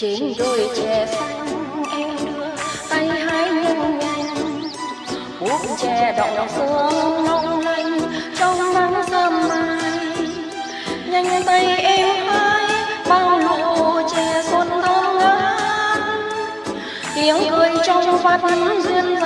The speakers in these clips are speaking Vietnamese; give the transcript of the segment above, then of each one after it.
trên đôi chè xanh em đưa tay hái nhanh nhanh cuốc chè đọng sương long lanh trong nắng sớm mai. nhanh tay em hái bao lụ chè xuân thơm ngát. Tiếng cười trong vắt duyên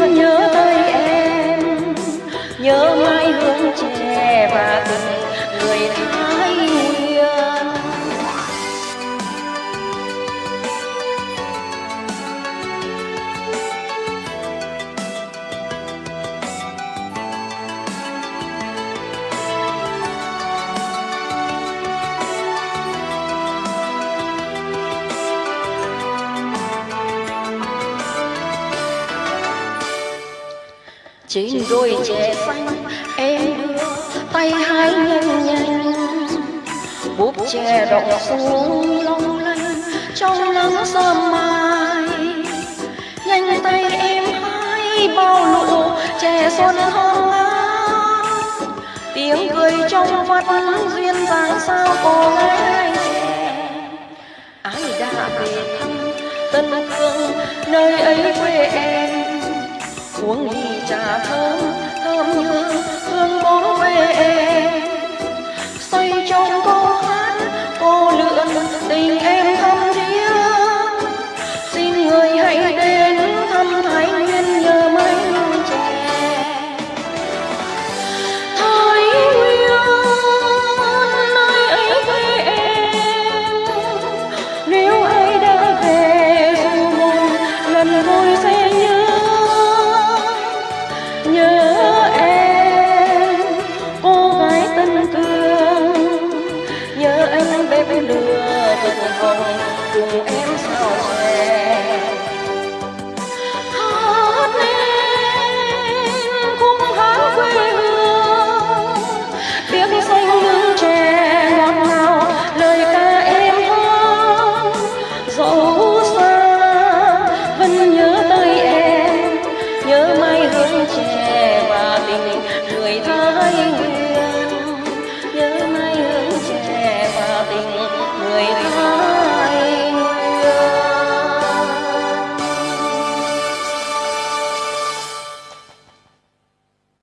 vẫn nhớ tới em. Nhớ mãi hương trẻ và tình người thái trên đôi chè xanh em đưa tay hái nhanh nhanh búp chè đọng xuống long lanh, trong nắng sớm mai. Nhanh tay em hái bao lụ chè xuân hồng tiếng cười trong vắt duyên dáng sao cô gái ai đã về thăm tân cương nơi ấy quê em? Uống ly trà thơm thơm như hương bóng quê em cương